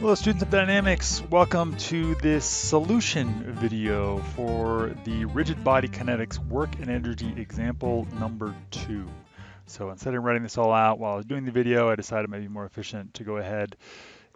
Hello students of dynamics, welcome to this solution video for the rigid body kinetics work and energy example number two. So instead of writing this all out while I was doing the video, I decided it might be more efficient to go ahead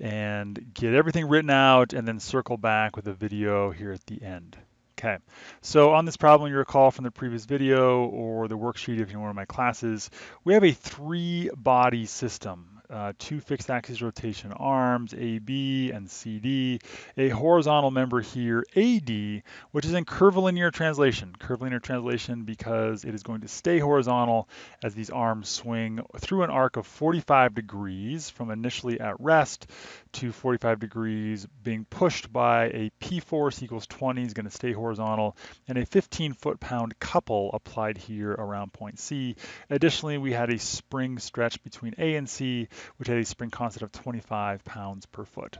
and get everything written out and then circle back with a video here at the end. Okay, so on this problem, you recall from the previous video or the worksheet if you're in one of my classes, we have a three body system uh, two fixed axis rotation arms, AB and CD, a horizontal member here, AD, which is in curvilinear translation. Curvilinear translation because it is going to stay horizontal as these arms swing through an arc of 45 degrees from initially at rest to 45 degrees being pushed by a P force equals 20 is going to stay horizontal and a 15 foot-pound couple applied here around point C. Additionally, we had a spring stretch between A and C which had a spring constant of 25 pounds per foot.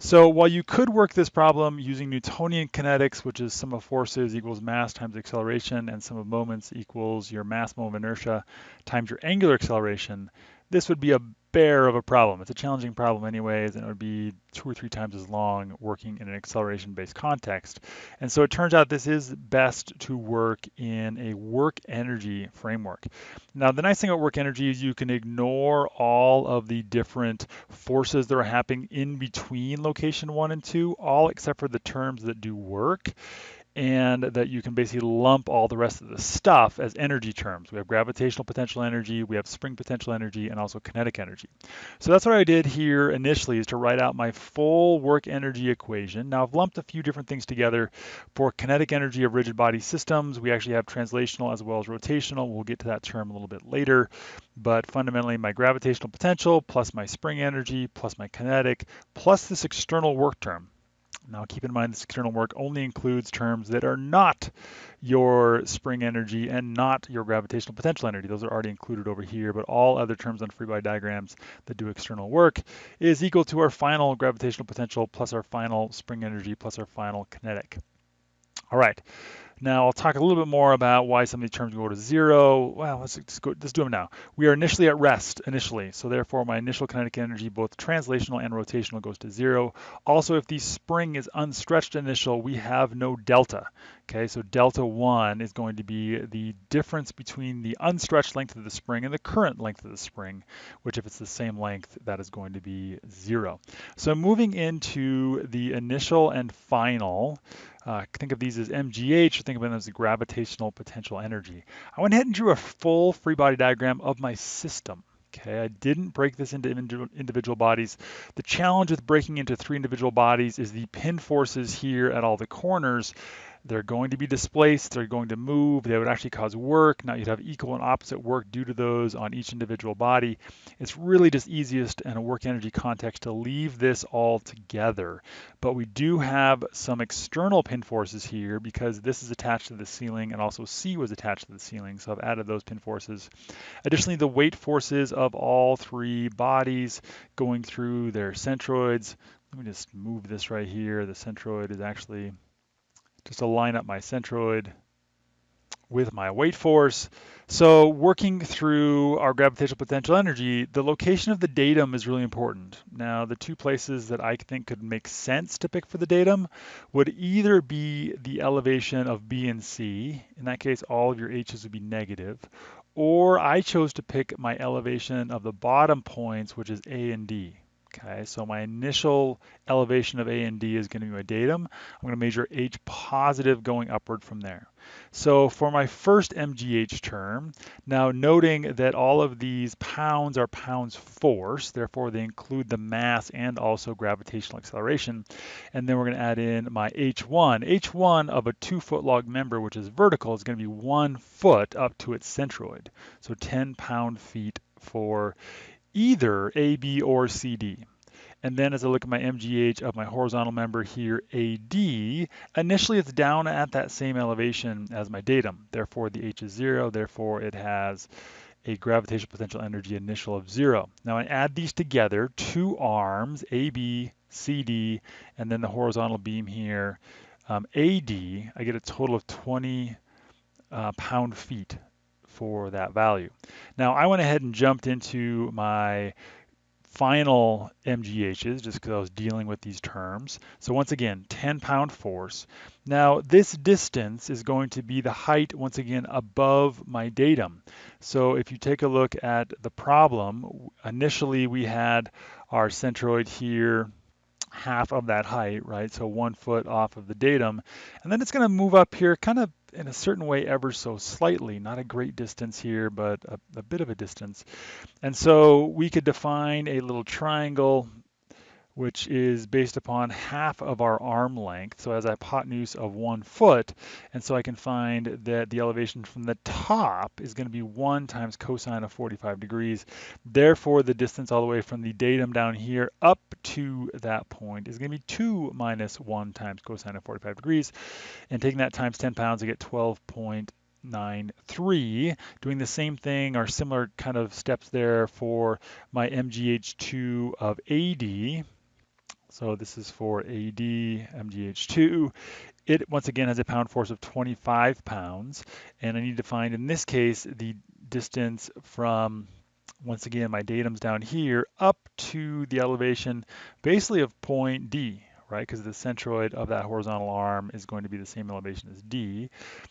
So while you could work this problem using Newtonian kinetics, which is sum of forces equals mass times acceleration, and sum of moments equals your mass moment of inertia times your angular acceleration, this would be a bear of a problem. It's a challenging problem anyways, and it would be two or three times as long working in an acceleration-based context. And so it turns out this is best to work in a work energy framework. Now, the nice thing about work energy is you can ignore all of the different forces that are happening in between location one and two, all except for the terms that do work and that you can basically lump all the rest of the stuff as energy terms. We have gravitational potential energy, we have spring potential energy, and also kinetic energy. So that's what I did here initially is to write out my full work energy equation. Now I've lumped a few different things together. For kinetic energy of rigid body systems, we actually have translational as well as rotational. We'll get to that term a little bit later. But fundamentally, my gravitational potential plus my spring energy plus my kinetic plus this external work term. Now keep in mind this external work only includes terms that are not your spring energy and not your gravitational potential energy. Those are already included over here, but all other terms on free body diagrams that do external work is equal to our final gravitational potential plus our final spring energy plus our final kinetic. All right. Now I'll talk a little bit more about why some of these terms go to zero. Well, let's, let's, go, let's do them now. We are initially at rest initially, so therefore my initial kinetic energy, both translational and rotational, goes to zero. Also, if the spring is unstretched initial, we have no delta. Okay, so delta 1 is going to be the difference between the unstretched length of the spring and the current length of the spring, which if it's the same length, that is going to be 0. So moving into the initial and final, uh, think of these as MGH, or think of them as the gravitational potential energy. I went ahead and drew a full free body diagram of my system. Okay, I didn't break this into individual bodies. The challenge with breaking into three individual bodies is the pin forces here at all the corners they're going to be displaced, they're going to move, they would actually cause work. Now you'd have equal and opposite work due to those on each individual body. It's really just easiest in a work energy context to leave this all together. But we do have some external pin forces here because this is attached to the ceiling and also C was attached to the ceiling. So I've added those pin forces. Additionally, the weight forces of all three bodies going through their centroids. Let me just move this right here. The centroid is actually just to line up my centroid with my weight force. So working through our gravitational potential energy, the location of the datum is really important. Now, the two places that I think could make sense to pick for the datum would either be the elevation of B and C. In that case, all of your H's would be negative. Or I chose to pick my elevation of the bottom points, which is A and D. Okay, so my initial elevation of A and D is going to be my datum. I'm going to measure H positive going upward from there. So for my first MGH term, now noting that all of these pounds are pounds force, therefore they include the mass and also gravitational acceleration. And then we're going to add in my H1. H1 of a two foot log member, which is vertical, is going to be one foot up to its centroid. So 10 pound feet for either AB or CD. And then as I look at my MGH of my horizontal member here, AD, initially it's down at that same elevation as my datum. Therefore, the H is zero. Therefore, it has a gravitational potential energy initial of zero. Now I add these together, two arms, AB, CD, and then the horizontal beam here, um, AD, I get a total of 20 uh, pound feet for that value. Now I went ahead and jumped into my final MGHs just because I was dealing with these terms. So once again, 10 pound force. Now this distance is going to be the height once again above my datum. So if you take a look at the problem, initially we had our centroid here half of that height, right? So one foot off of the datum. And then it's going to move up here kind of in a certain way ever so slightly, not a great distance here, but a, a bit of a distance. And so we could define a little triangle which is based upon half of our arm length, so as a hypotenuse of one foot. And so I can find that the elevation from the top is going to be 1 times cosine of 45 degrees. Therefore, the distance all the way from the datum down here up to that point is going to be 2 minus 1 times cosine of 45 degrees. And taking that times 10 pounds, I get 12.93. Doing the same thing or similar kind of steps there for my MGH2 of AD. So this is for AD MGH2. It once again has a pound force of 25 pounds, and I need to find in this case the distance from once again my datum's down here up to the elevation basically of point D, right? Because the centroid of that horizontal arm is going to be the same elevation as D.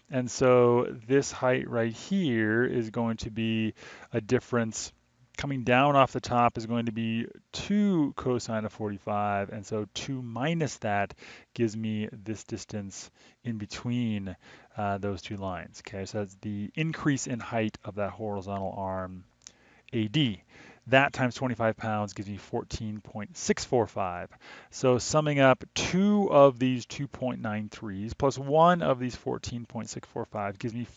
And so this height right here is going to be a difference coming down off the top is going to be 2 cosine of 45, and so 2 minus that gives me this distance in between uh, those two lines. Okay, so that's the increase in height of that horizontal arm AD. That times 25 pounds gives me 14.645. So summing up two of these 2.93s plus one of these 14.645 gives me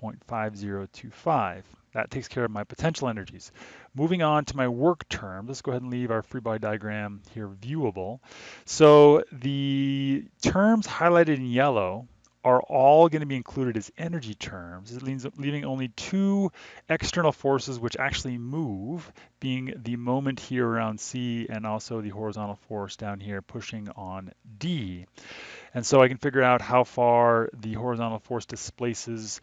40.5025. That takes care of my potential energies. Moving on to my work term, let's go ahead and leave our free body diagram here viewable. So the terms highlighted in yellow are all going to be included as energy terms. Leaving only two external forces which actually move, being the moment here around C and also the horizontal force down here pushing on D. And so I can figure out how far the horizontal force displaces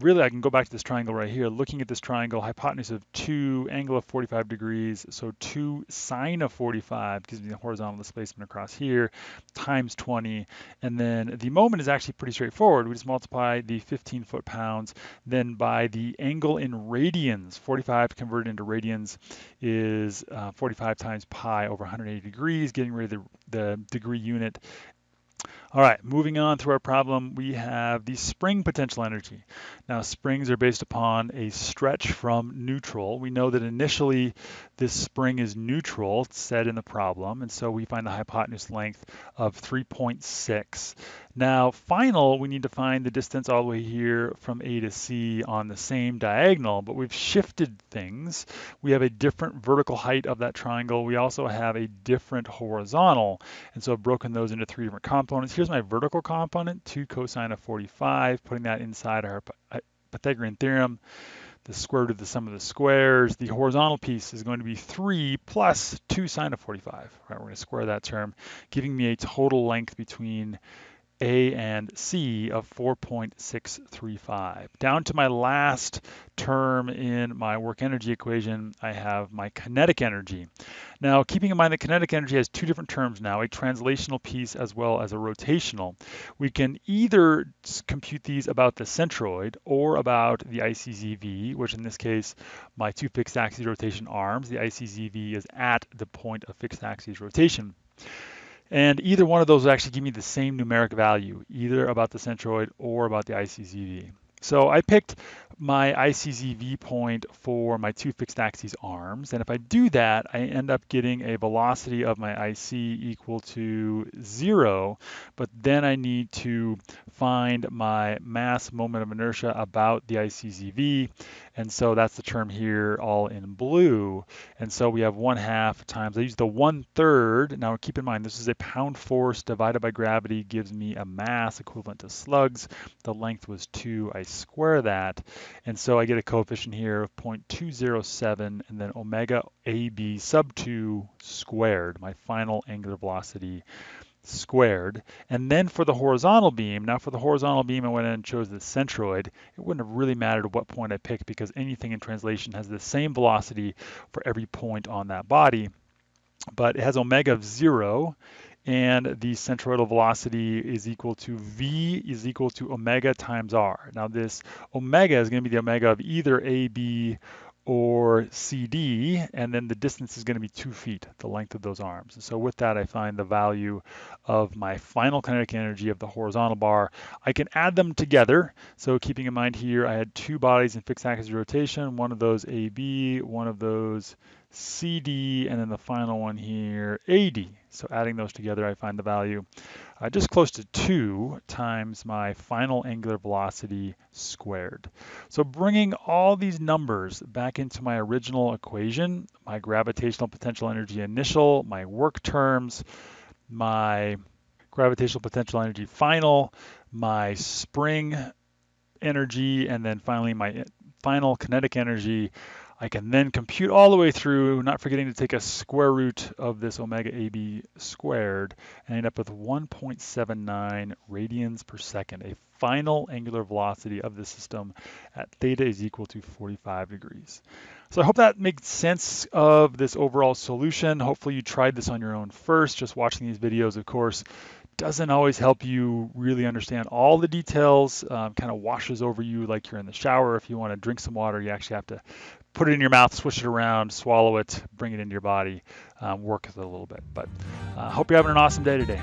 really I can go back to this triangle right here, looking at this triangle, hypotenuse of 2, angle of 45 degrees, so 2 sine of 45 gives me the horizontal displacement across here, times 20, and then the moment is actually pretty straightforward. We just multiply the 15 foot-pounds, then by the angle in radians, 45 converted into radians is uh, 45 times pi over 180 degrees, getting rid of the, the degree unit, all right, moving on through our problem, we have the spring potential energy. Now, springs are based upon a stretch from neutral. We know that initially this spring is neutral, it's said in the problem, and so we find the hypotenuse length of 3.6. Now, final, we need to find the distance all the way here from A to C on the same diagonal, but we've shifted things. We have a different vertical height of that triangle. We also have a different horizontal, and so I've broken those into three different components. Here's my vertical component, 2 cosine of 45, putting that inside our uh, Pythagorean theorem the square root of the sum of the squares. The horizontal piece is going to be 3 plus 2 sine of 45. Right, we're going to square that term, giving me a total length between a and C of 4.635. Down to my last term in my work energy equation, I have my kinetic energy. Now, keeping in mind that kinetic energy has two different terms now, a translational piece as well as a rotational. We can either compute these about the centroid or about the ICZV, which in this case, my two fixed axis rotation arms, the ICZV is at the point of fixed axis rotation. And either one of those will actually give me the same numeric value, either about the centroid or about the ICZV. So I picked my ICZV point for my two fixed axes arms. And if I do that, I end up getting a velocity of my IC equal to zero. But then I need to find my mass moment of inertia about the ICZV. And so that's the term here all in blue. And so we have one half times, I use the one third. Now keep in mind, this is a pound force divided by gravity gives me a mass equivalent to slugs. The length was two, I square that. And so I get a coefficient here of 0.207 and then omega AB sub 2 squared, my final angular velocity squared. And then for the horizontal beam, now for the horizontal beam, I went in and chose the centroid. It wouldn't have really mattered what point I picked because anything in translation has the same velocity for every point on that body. But it has omega of zero, and the centroidal velocity is equal to v is equal to omega times r. Now this omega is going to be the omega of either AB or CD, and then the distance is going to be two feet, the length of those arms. so with that, I find the value of my final kinetic energy of the horizontal bar. I can add them together. So keeping in mind here, I had two bodies in fixed axis rotation, one of those AB, one of those CD, and then the final one here, AD. So adding those together, I find the value uh, just close to 2 times my final angular velocity squared. So bringing all these numbers back into my original equation, my gravitational potential energy initial, my work terms, my gravitational potential energy final, my spring energy, and then finally my final kinetic energy, I can then compute all the way through, not forgetting to take a square root of this omega AB squared, and end up with 1.79 radians per second, a final angular velocity of the system at theta is equal to 45 degrees. So I hope that makes sense of this overall solution. Hopefully you tried this on your own first, just watching these videos, of course doesn't always help you really understand all the details, um, kind of washes over you like you're in the shower. If you want to drink some water, you actually have to put it in your mouth, swish it around, swallow it, bring it into your body, um, work with it a little bit. But I uh, hope you're having an awesome day today.